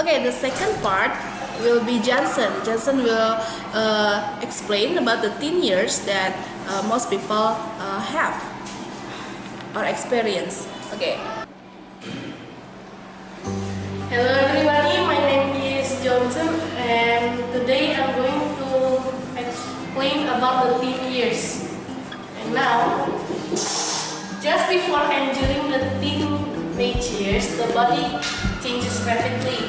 Okay, the second part will be Johnson. Johnson will uh, explain about the teen years that uh, most people uh, have or experience. Okay. Hello everybody, my name is Johnson and today I'm going to explain about the teen years. And now, just before entering the teenage years, the body changes rapidly.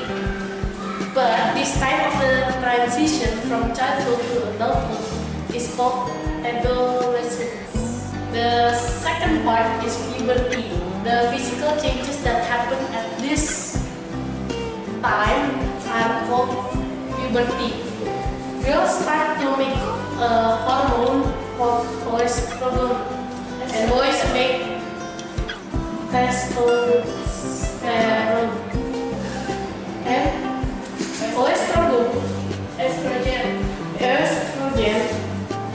But this time of the transition from childhood to adulthood is called adolescence. The second part is puberty, the physical changes that happen at this time are called puberty. Girls start to make a estrogen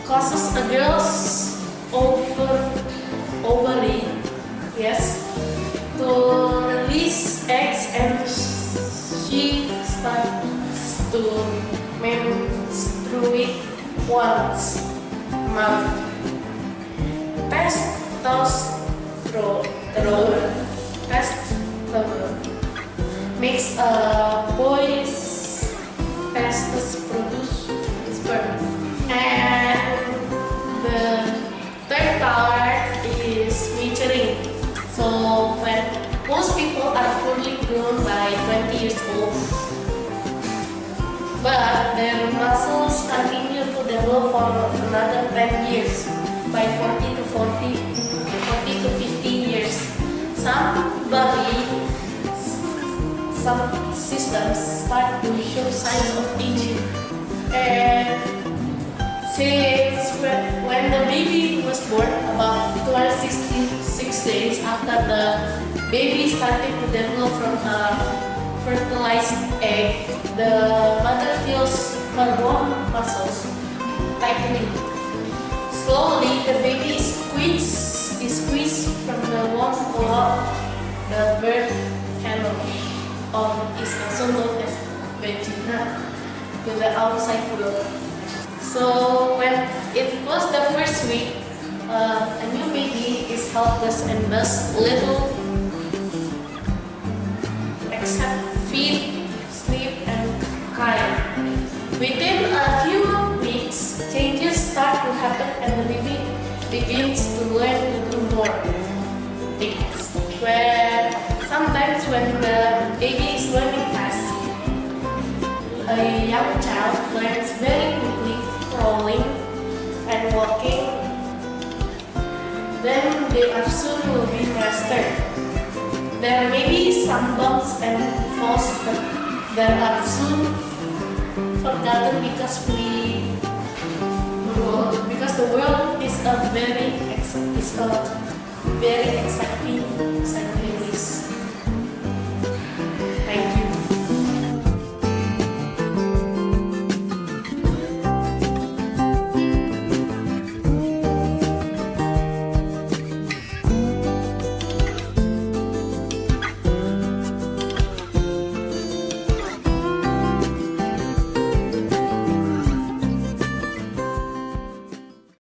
causes a girl's over, ovary, yes, to release eggs and she starts to menstruate once a month. Testosterone, testosterone makes a but their muscles continue to develop for another 10 years, by 40 to 40, 40 to 50 years. Somebody, some systems start to show signs of aging. And since when the baby was born, about 266 days after the baby started to develop from a fertilized egg, the mother feels her bone muscles tightening. Slowly, the baby is squeezed, is squeezed from the womb toward the birth canal, or is also known as vagina, to the outside world. So when it was the first week, uh, a new baby is helpless and thus little Within a few weeks, changes start to happen and the baby begins to learn to do more things. Where sometimes when the baby is learning fast, a young child learns very quickly crawling and walking. Then they are soon will be mastered. There may be some bumps and falls, but there are soon forgotten because we world because the world is a very is a very exciting, exciting place.